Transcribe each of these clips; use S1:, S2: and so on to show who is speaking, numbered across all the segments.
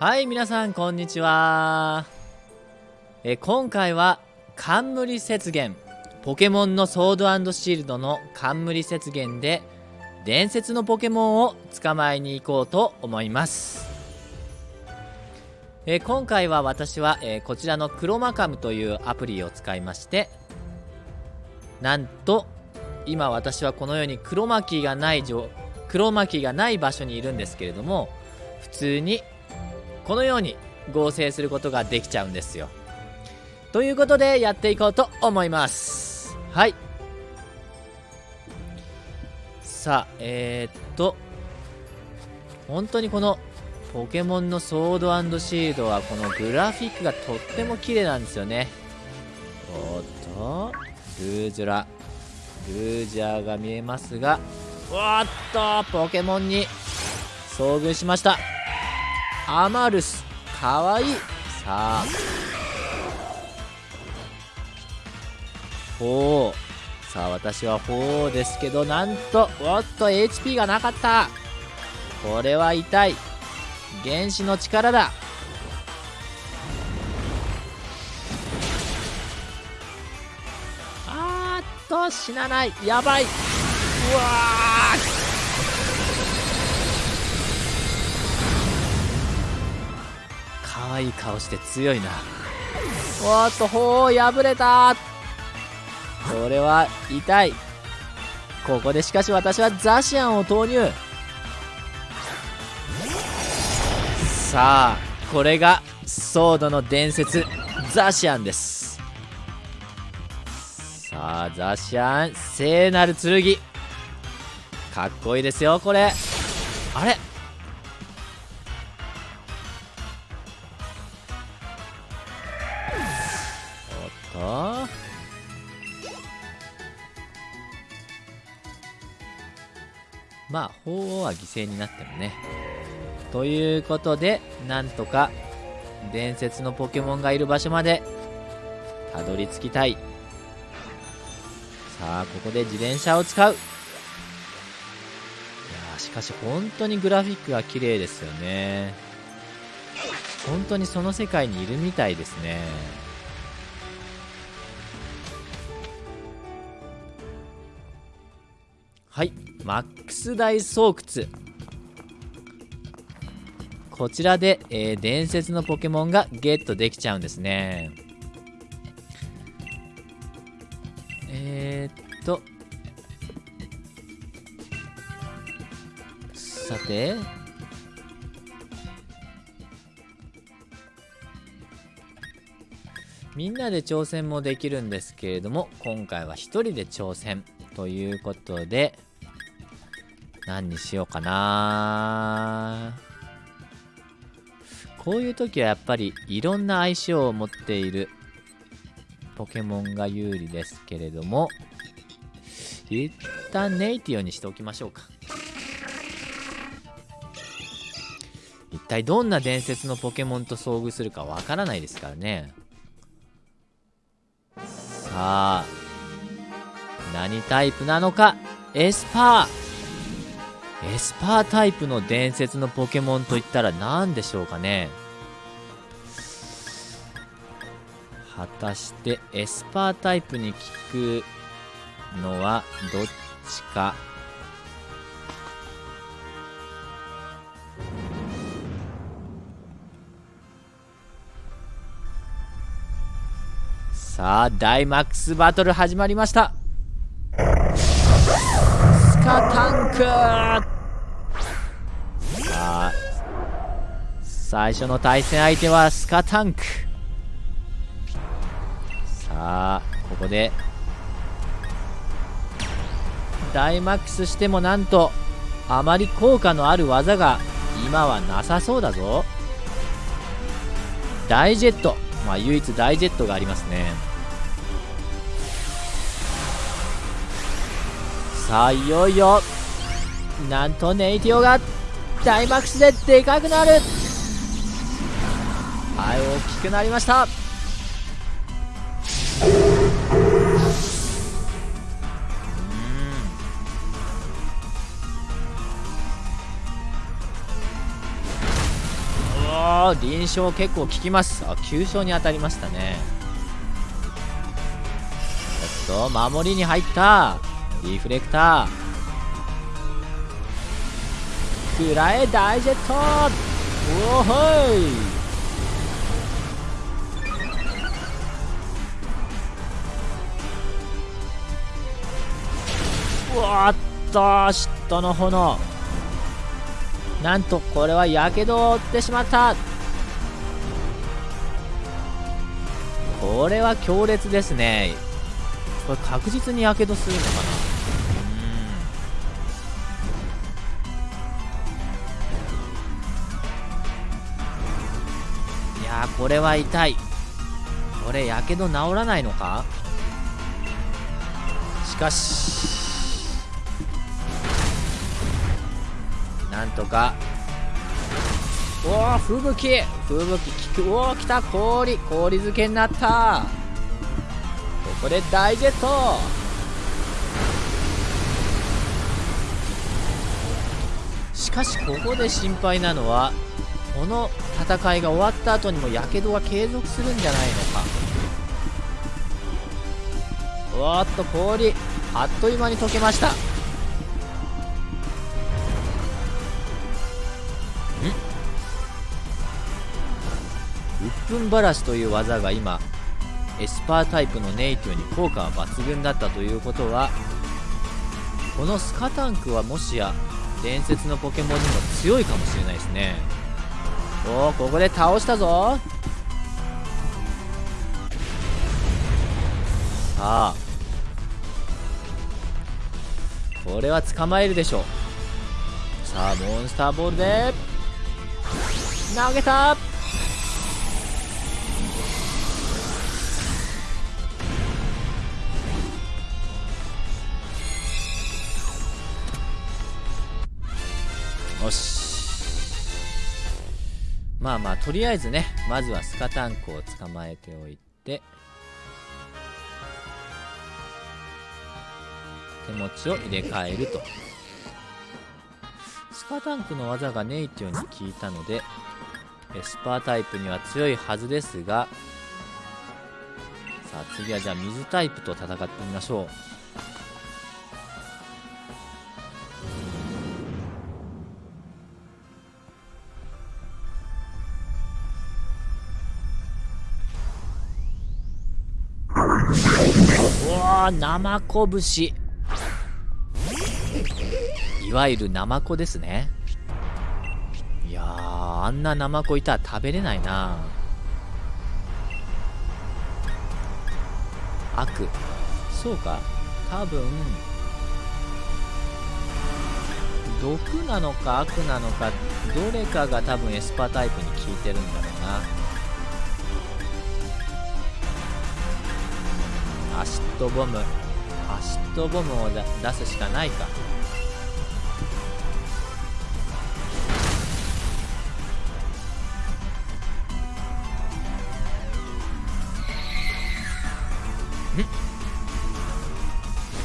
S1: はい皆さんこんにちは。え今回は冠雪原。ポケモンのソードシールドの冠雪原で伝説のポケモンを捕まえに行こうと思います。え今回は私は、えこちらのクロマカムというアプリを使いましてなんと今私はこのようにクロマキーがないクロマキーがない場所にいるんですけれども普通にこのように合成することができちゃうんですよ。ということでやっていこうと思います。はい。さあえー、っと本当にこのポケモンのソードシールドはこのグラフィックがとっても綺麗なんですよね。おっとルージュラルージャーが見えますがおっとポケモンに遭遇しました。アマルス。かわいい。さあ。ほう。さあ私はほうですけどなんとおっと HP がなかった。これは痛い。原子の力だ。あーっと死なない。やばい。うわ可愛い顔して強いな。おっとほう破れた。これは痛い。ここでしかし私はザシアンを投入。さあこれがソードの伝説ザシアンです。さあザシアン聖なる剣。かっこいいですよこれ。あれ？まあ鳳凰は犠牲になってもね。ということでなんとか伝説のポケモンがいる場所までたどり着きたい。さあここで自転車を使う。いやしかし本当にグラフィックが綺麗ですよね。本当にその世界にいるみたいですね。はいマックス大巣窟こちらで、えー、伝説のポケモンがゲットできちゃうんですね。えー、っとさて。みんなで挑戦もできるんですけれども今回は1人で挑戦。ということで何にしようかな。こういう時はやっぱりいろんな相性を持っているポケモンが有利ですけれども一旦ネイティオにしておきましょうか。一体どんな伝説のポケモンと遭遇するかわからないですからね。さあ何タイプなのか？エスパー。エスパータイプの伝説のポケモンといったら何でしょうかね？果たしてエスパータイプに効くのはどっちか？さあダイマックスバトル始まりました。さあ最初の対戦相手はスカタンク。さあここでダイマックスしてもなんとあまり効果のある技が今はなさそうだぞ。ダイジェット。まあ唯一ダイジェットがありますね。さあいよいよなんとネイティオがダイマックスででかくなる。はい大きくなりました。おお臨床結構効きます。あ急所に当たりましたね。ちょっと守りに入った。リフレクター。くらえ大ジェット。おおほい。うわっと嫉妬の炎。なんとこれはやけどを負ってしまった。これは強烈ですね。これ確実にやけどするのかな？これは痛い。これやけど治らないのか？しかしなんとか。おお吹雪。吹雪きく。おお来た氷。氷漬けになった。ここで大ジェット。しかしここで心配なのはこの戦いが終わった後にもやけどは継続するんじゃないのか。おっと氷あっという間に溶けました。鬱憤ばらしという技が今エスパータイプのネイティオに効果は抜群だったということはこのスカタンクはもしや伝説のポケモンにも強いかもしれないですね。おおここで倒したぞ。さあ。これは捕まえるでしょう。さあモンスターボールで。投げた。よし。まあまあとりあえずねまずはスカタンクを捕まえておいて手持ちを入れ替えると。スカタンクの技がネイティオに効いたのでエスパータイプには強いはずですがさあ次はじゃあ水タイプと戦ってみましょう。生子節いわゆるナマコですね。いやあんなナマコいたら食べれないな。悪。そうか。多分毒なのか悪なのかどれかが多分エスパータイプに効いてるんだろうな。アシッドボム。アシッドボムを出すしかないか。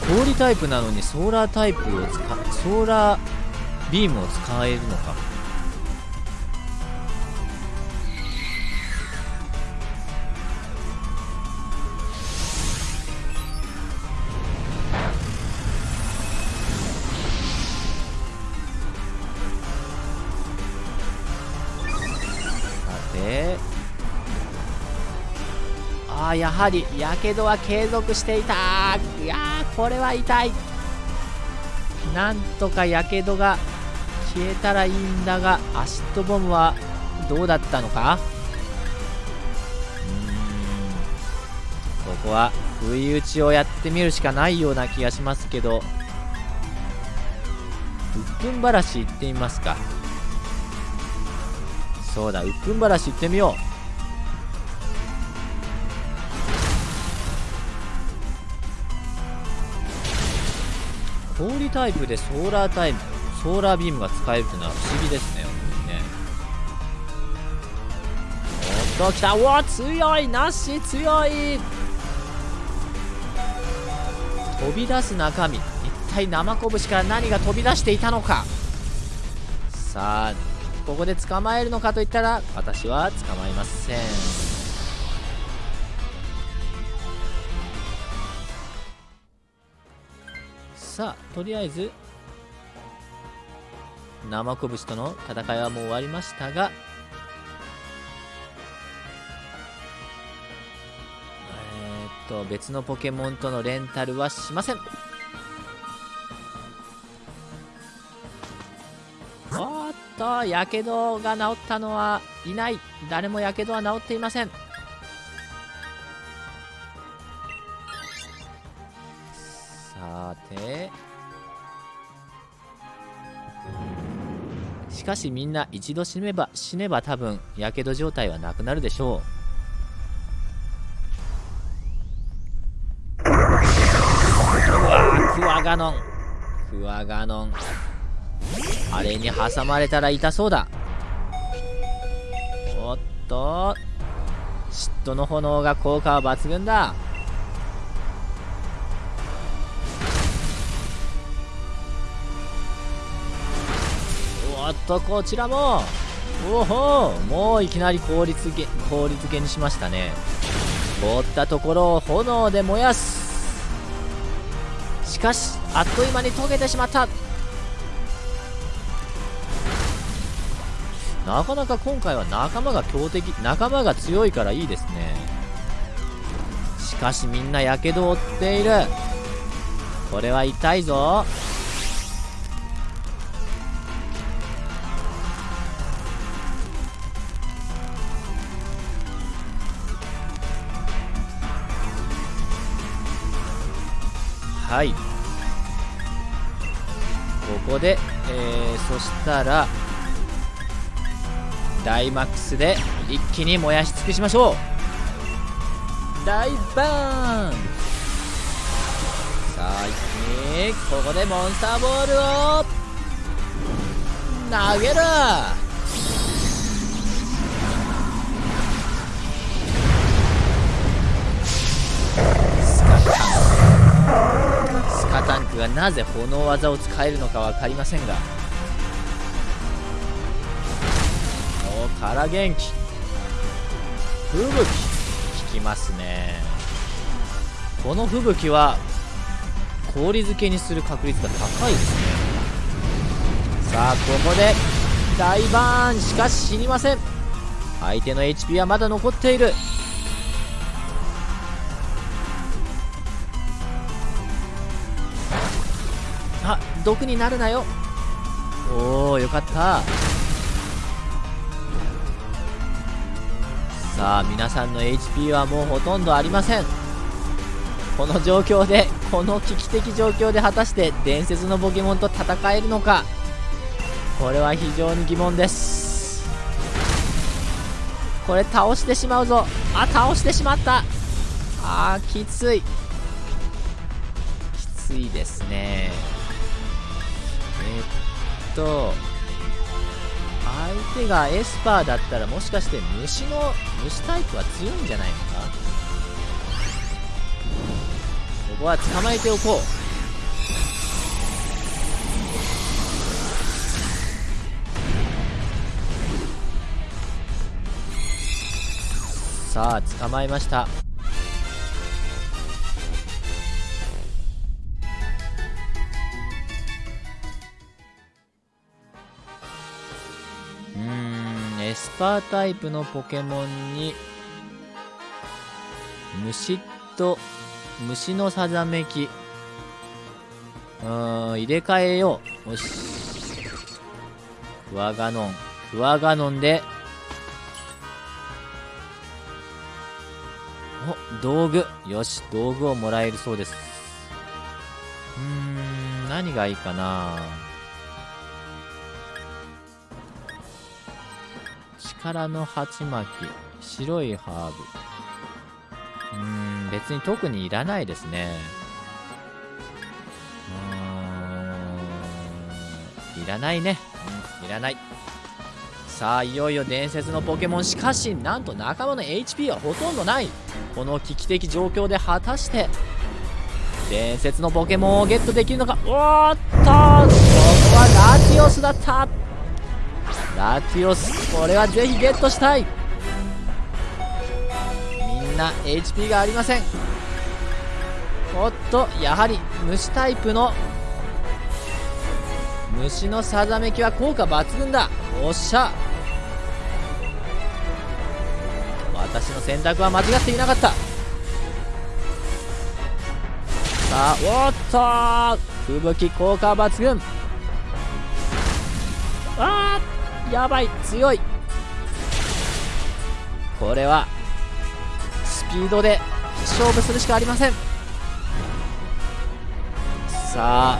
S1: 氷タイプなのにソーラータイプを使ソーラービームを使えるのか。あやはりやけどは継続していた。いやーこれは痛い。なんとかやけどが消えたらいいんだがアシッドボムはどうだったのか？ここは不意打ちをやってみるしかないような気がしますけど。鬱憤ばらし行ってみますか。そうだ鬱憤ばらし行ってみよう。タイプでソーラータイプソーラービームが使えるというのは不思議ですねね。おっと来た。おお強い。なし強い。飛び出す中身。一体生拳から何が飛び出していたのか。さあここで捕まえるのかといったら私は捕まえません。さあとりあえず生拳との戦いはもう終わりましたがえ、っと別のポケモンとのレンタルはしません。おっとやけどが治ったのはいない。誰もやけどは治っていません。しかしみんな一度死ねば死ねば多分やけど状態はなくなるでしょう。うわクワガノン。クワガノン。あれに挟まれたら痛そうだ。おっと。嫉妬の炎が効果は抜群だ。おっとこちらも。おほもういきなり効率げ効率げにしましたね。凍ったところを炎で燃やす。しかしあっという間に溶けてしまった。なかなか今回は仲間が強敵仲間が強いからいいですね。しかしみんなやけどを負っている。これは痛いぞ。はい。ここで、えー、そしたらダイマックスで一気に燃やし尽くしましょう。大バーン。さあ一気にここでモンスターボールを投げる。がなぜ炎技を使えるのか分かりませんが。おから元気。吹雪。効きますね。この吹雪は氷漬けにする確率が高いですね。さあここで大バーン。しかし死にません。相手の HP はまだ残っている。毒になるなよ。おおよかった。さあ皆さんの HP はもうほとんどありません。この状況でこの危機的状況で果たして伝説のポケモンと戦えるのか。これは非常に疑問です。これ倒してしまうぞ。あ倒してしまった。あーきつい。きついですね、と相手がエスパーだったらもしかして虫の虫タイプは強いんじゃないのか？ここは捕まえておこう。さあ捕まえました。ータイプのポケモンに虫と虫のさざめき。うーん入れ替えよう。よし。クワガノンクワガノンで。お道具。よし道具をもらえるそうです。うーん何がいいかな。力の鉢巻き白いハーブ。うん別に特にいらないですね。うんいらないね。うんいらない。さあいよいよ伝説のポケモン。しかしなんと仲間の HP はほとんどない。この危機的状況で果たして伝説のポケモンをゲットできるのか。おっとここはラティオスだった。ラティオスこれはぜひゲットしたい。みんな HP がありません。おっとやはり虫タイプの虫のさざめきは効果抜群だ。おっしゃ。私の選択は間違っていなかった。さあおっと吹雪効果抜群。やばい強い。これはスピードで勝負するしかありません。さあ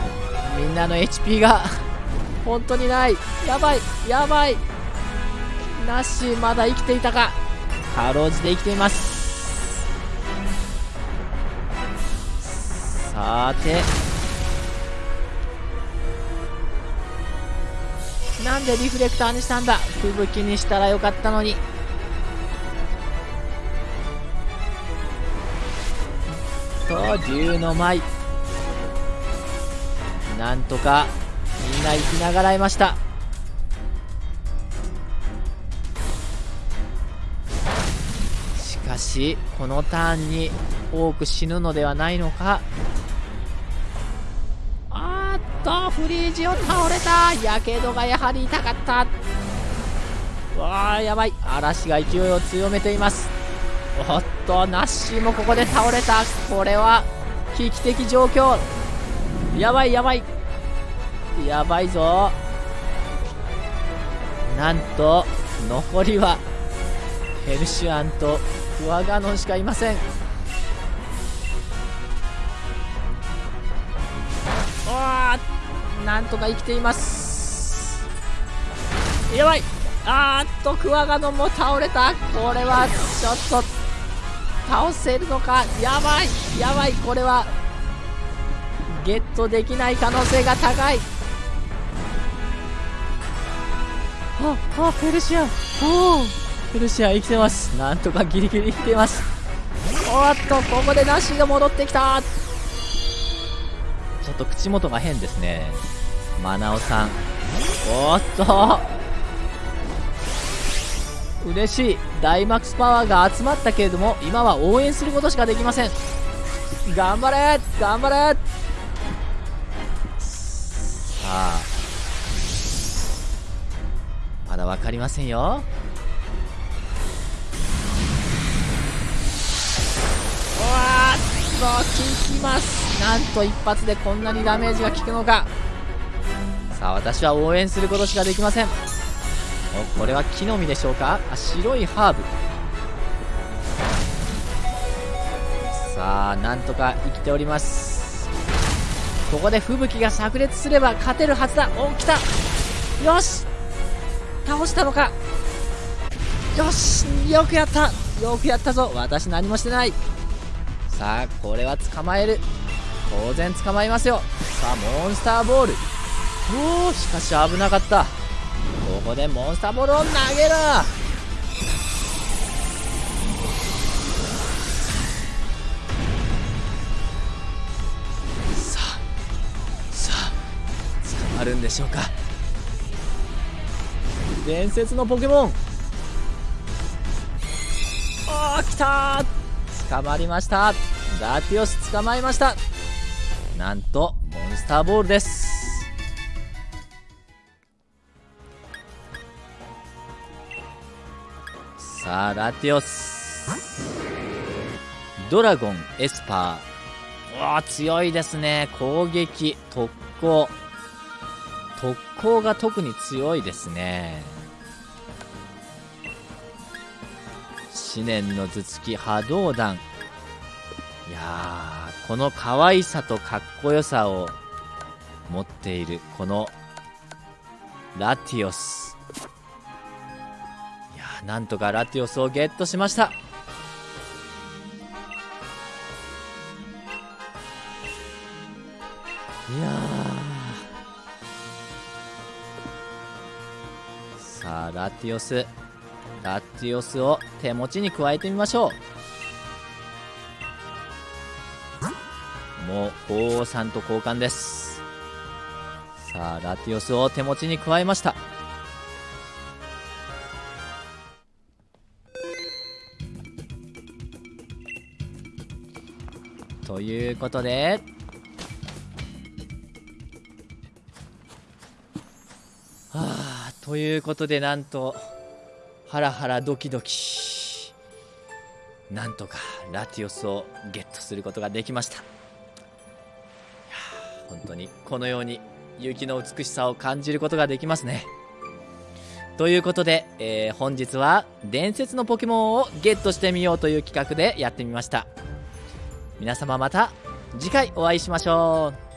S1: みんなの HP が本当にない。やばいやばい。ナッシーまだ生きていたか。かろうじて生きています。さてなんでリフレクターにしたんだ？吹雪にしたらよかったのに。と竜の舞なんとかみんな生きながらえました。しかしこのターンに多く死ぬのではないのか？フリージオ倒れた。やけどがやはり痛かった。わあやばい。嵐が勢いを強めています。おっとナッシーもここで倒れた。これは危機的状況。やばいやばい。やばいぞ。なんと残りはヘルシュアンとクワガノンしかいません。なんとか生きています。やばい。あーっとクワガノンも倒れた。これはちょっと倒せるのか。やばい。やばい。これはゲットできない可能性が高い。ああペルシア。おおペルシア生きてます。なんとかギリギリ生きてます。おっとここでナッシーが戻ってきたちょっと口元が変ですね。マナオさん。おっと。嬉しい。ダイマックスパワーが集まったけれども今は応援することしかできません。頑張れ。頑張れ。さあ。まだ分かりませんよ。うわーっときます。なんと一発でこんなにダメージが効くのか。さあ私は応援することしかできません。おこれは木の実でしょうか？あ白いハーブ。さあなんとか生きております。ここで吹雪が炸裂すれば勝てるはずだ。お来た。よし。倒したのか。よし。よくやった。よくやったぞ。私何もしてない。さあこれは捕まえる。当然捕まえますよ。さあモンスターボール。おおしかし危なかった。ここでモンスターボールを投げる。さあさあ捕まるんでしょうか。伝説のポケモン。あー来た捕まりました。ラティオス捕まえました。なんとモンスターボールです。さあラティオス。ドラゴンエスパー。わ強いですね。攻撃特攻。特攻が特に強いですね。思念の頭突き波動弾。いやこの可愛さとかっこよさを持っているこのラティオス。いやなんとかラティオスをゲットしました。いやさあラティオス。ラティオスを手持ちに加えてみましょう。も鳳凰さんと交換です。さあラティオスを手持ちに加えました。ということではあということでなんとハラハラドキドキ。なんとかラティオスをゲットすることができました。当にこのように雪の美しさを感じることができますね。ということで、えー、本日は伝説のポケモンをゲットしてみようという企画でやってみました。皆様また次回お会いしましょう。